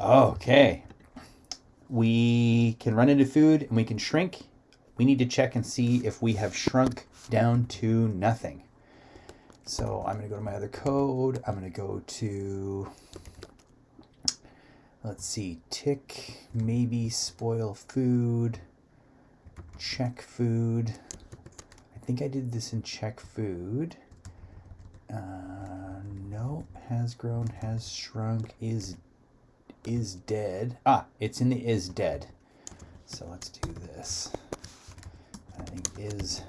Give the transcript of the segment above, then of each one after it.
Okay. We can run into food and we can shrink. We need to check and see if we have shrunk down to nothing. So I'm going to go to my other code. I'm going to go to, let's see, tick, maybe spoil food, check food. I think I did this in check food. Uh, no, has grown, has shrunk, is is dead. Ah, it's in the is dead. So let's do this. I think is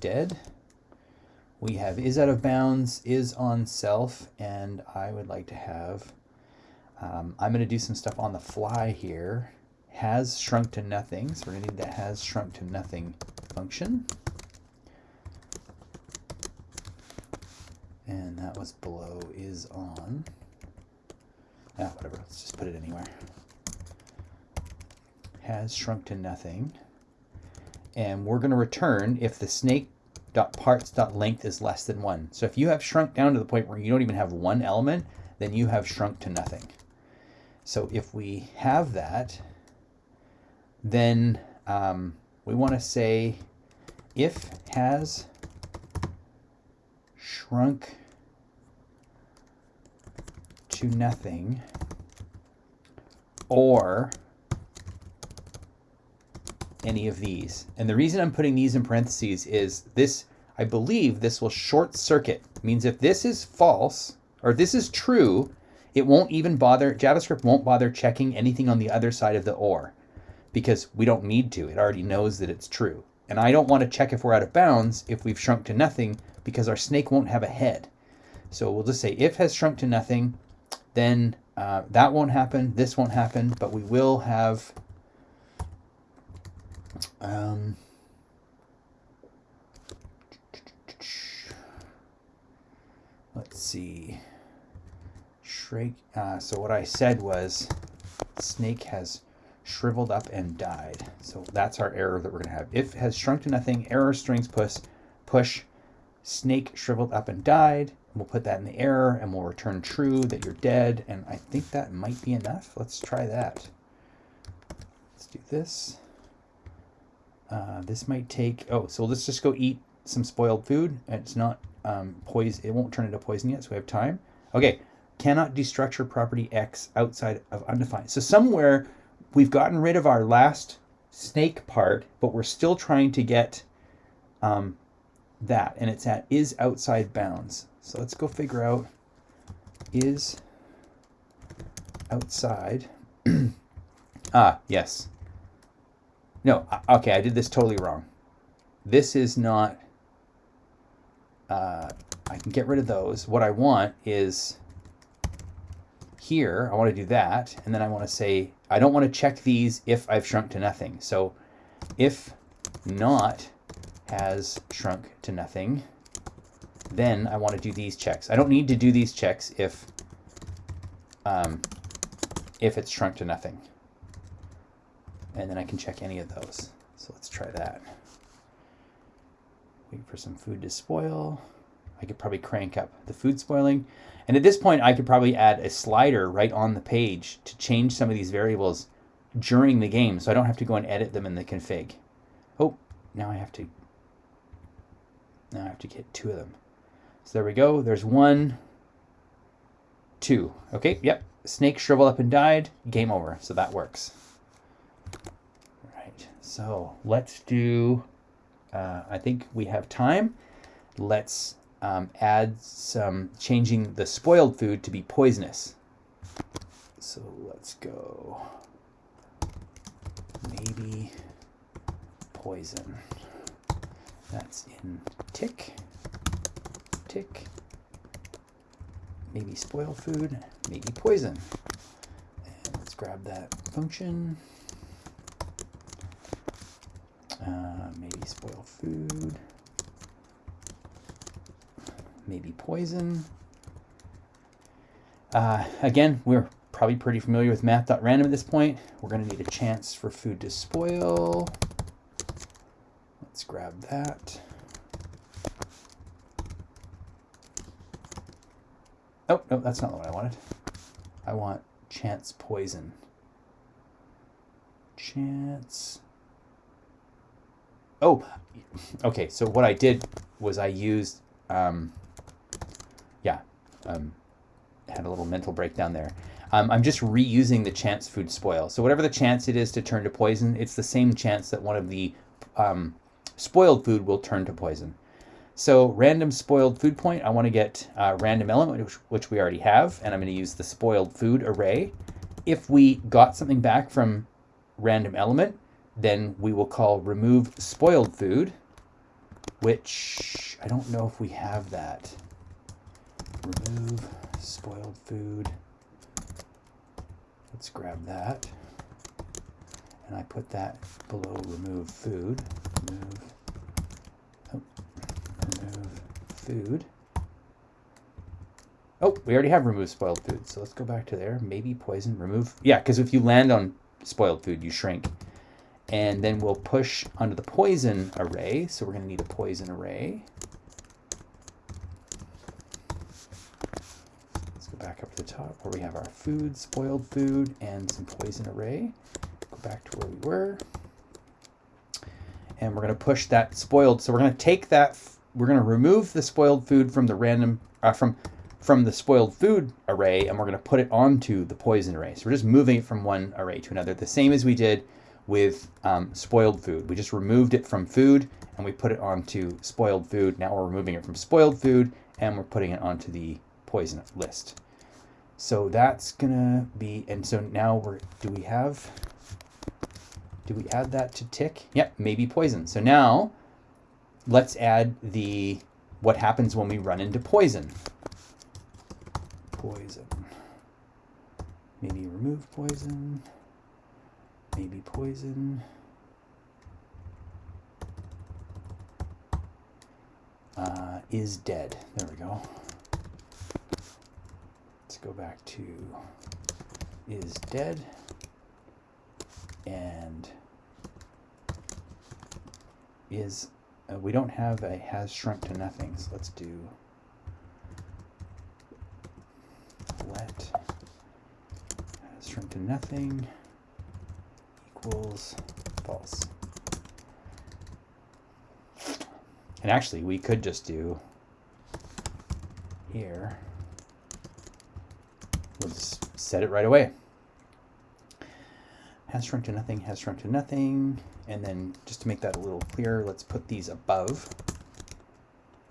dead. We have is out of bounds, is on self, and I would like to have, um, I'm going to do some stuff on the fly here. Has shrunk to nothing, so we're going to need the has shrunk to nothing function. And that was below is on. Ah, whatever, let's just put it anywhere. Has shrunk to nothing. And we're going to return if the snake dot parts dot length is less than one. So if you have shrunk down to the point where you don't even have one element, then you have shrunk to nothing. So if we have that, then um, we want to say if has shrunk to nothing or any of these. And the reason I'm putting these in parentheses is this, I believe this will short circuit. It means if this is false, or this is true, it won't even bother, JavaScript won't bother checking anything on the other side of the OR because we don't need to. It already knows that it's true. And I don't want to check if we're out of bounds if we've shrunk to nothing because our snake won't have a head. So we'll just say if has shrunk to nothing, then uh, that won't happen, this won't happen, but we will have um, let's see, shrink, uh, so what I said was snake has shriveled up and died. So that's our error that we're to have. If has shrunk to nothing, error strings push, push snake shriveled up and died. We'll put that in the error and we'll return true that you're dead. And I think that might be enough. Let's try that. Let's do this. Uh, this might take, oh, so let's just go eat some spoiled food. It's not um, poison, it won't turn into poison yet, so we have time. Okay, cannot destructure property X outside of undefined. So somewhere we've gotten rid of our last snake part, but we're still trying to get um, that, and it's at is outside bounds. So let's go figure out is outside. ah, yes. No, okay, I did this totally wrong. This is not, uh, I can get rid of those. What I want is here, I want to do that, and then I want to say, I don't want to check these if I've shrunk to nothing. So if not has shrunk to nothing, then I want to do these checks. I don't need to do these checks if um, if it's shrunk to nothing. And then I can check any of those. So let's try that. Wait for some food to spoil. I could probably crank up the food spoiling. And at this point, I could probably add a slider right on the page to change some of these variables during the game so I don't have to go and edit them in the config. Oh, now I have to now I have to get two of them. So there we go. There's one, two. Okay, yep. Snake shriveled up and died. Game over. So that works. Right. So let's do, uh, I think we have time. Let's um, add some, changing the spoiled food to be poisonous. So let's go, maybe poison. That's in tick, tick, maybe spoil food, maybe poison. And let's grab that function. Uh, maybe spoil food, maybe poison. Uh, again, we're probably pretty familiar with math.random at this point. We're going to need a chance for food to spoil. Let's grab that. Oh, no, that's not what I wanted. I want chance poison. Chance. Oh, okay. So what I did was I used, um, yeah, um, had a little mental breakdown there. Um, I'm just reusing the chance food spoil. So whatever the chance it is to turn to poison, it's the same chance that one of the um, spoiled food will turn to poison. So random spoiled food point, I want to get uh, random element, which, which we already have, and I'm going to use the spoiled food array. If we got something back from random element, then we will call remove spoiled food, which I don't know if we have that. Remove spoiled food. Let's grab that. And I put that below remove food. Remove, oh, food. Oh, we already have remove spoiled food. So let's go back to there. Maybe poison, remove. Yeah, because if you land on spoiled food, you shrink. And then we'll push onto the poison array. So we're going to need a poison array. Let's go back up to the top where we have our food, spoiled food, and some poison array. Go back to where we were. And we're going to push that spoiled. So we're going to take that, we're going to remove the spoiled food from the random, uh, from, from the spoiled food array, and we're going to put it onto the poison array. So we're just moving it from one array to another, the same as we did with um, spoiled food. We just removed it from food and we put it onto spoiled food. Now we're removing it from spoiled food and we're putting it onto the poison list. So that's gonna be, and so now we're, do we have, do we add that to tick? Yep, maybe poison. So now let's add the, what happens when we run into poison. Poison. Maybe remove poison. Maybe poison. Uh, is dead. There we go Let's go back to is dead and is uh, we don't have a has shrunk to nothing so let's do let has shrunk to nothing equals false and actually we could just do here We'll just set it right away. Has shrunk to nothing, has shrunk to nothing. And then just to make that a little clearer, let's put these above.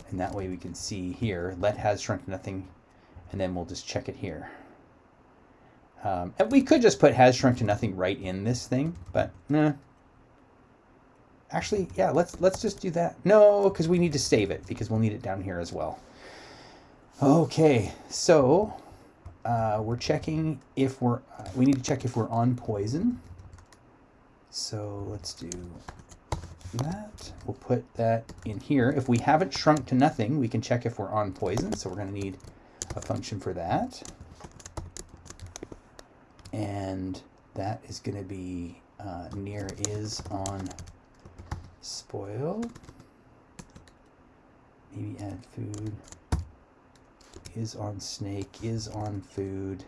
And that way we can see here, let has shrunk to nothing, and then we'll just check it here. Um, and we could just put has shrunk to nothing right in this thing, but nah. Actually, yeah, let's let's just do that. No, because we need to save it because we'll need it down here as well. Okay, so uh, we're checking if we're, uh, we need to check if we're on poison. So let's do that. We'll put that in here. If we haven't shrunk to nothing, we can check if we're on poison. So we're going to need a function for that. And that is going to be uh, near is on spoil. Maybe add food is on snake, is on food,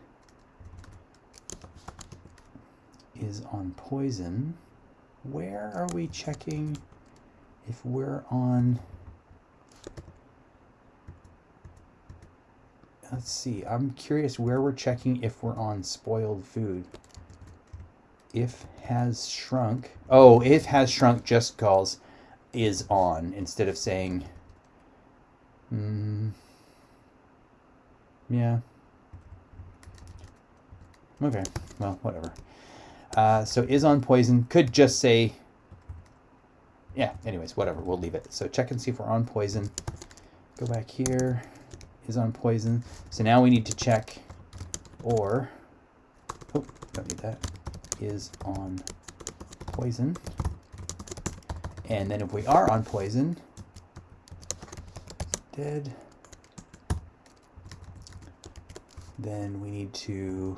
is on poison. Where are we checking if we're on... Let's see, I'm curious where we're checking if we're on spoiled food. If has shrunk, oh, if has shrunk just calls is on instead of saying, hmm, yeah. Okay, well, whatever. Uh, so is on poison, could just say, yeah, anyways, whatever, we'll leave it. So check and see if we're on poison. Go back here, is on poison. So now we need to check or, oh, don't need that, is on poison. And then if we are on poison, dead then we need to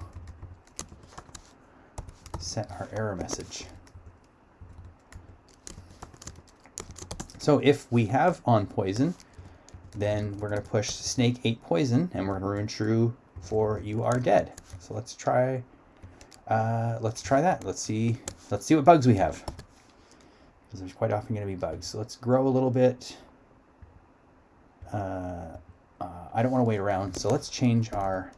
set our error message. So if we have on poison, then we're going to push snake 8 poison and we're going to run true for you are dead. So So let's try, uh, let's try that. Let's see, let's see what bugs we have. Because there's quite often going to be bugs. So let's grow a little bit. Uh, uh, I don't want to wait around. So let's change our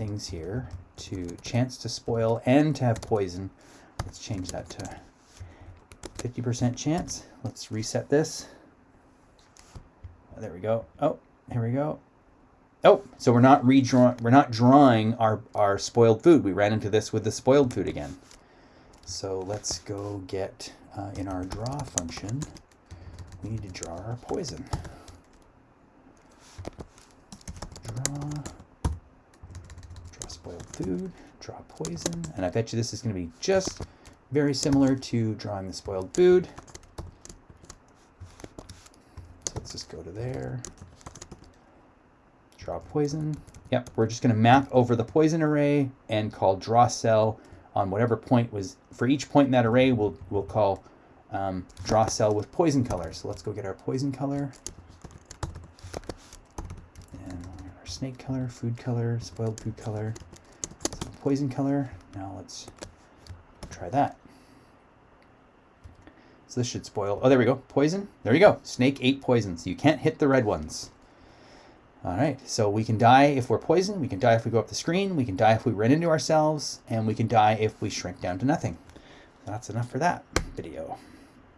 things here to chance to spoil and to have poison. Let's change that to 50% chance. Let's reset this. There we go. Oh, here we go. Oh, so we're not redrawing, we're not drawing our, our spoiled food. We ran into this with the spoiled food again. So let's go get, uh, in our draw function, we need to draw our poison. Draw, draw spoiled food, draw poison, and I bet you this is going to be just very similar to drawing the spoiled food. So let's just go to there. Draw poison. Yep, we're just going to map over the poison array and call draw cell on whatever point was, for each point in that array, we'll, we'll call um, draw cell with poison color. So let's go get our poison color. And our snake color, food color, spoiled food color, poison color. Now let's try that. So this should spoil. Oh, there we go. Poison. There you go. Snake ate poison. So you can't hit the red ones. All right. So we can die if we're poisoned. We can die if we go up the screen. We can die if we run into ourselves. And we can die if we shrink down to nothing. That's enough for that video.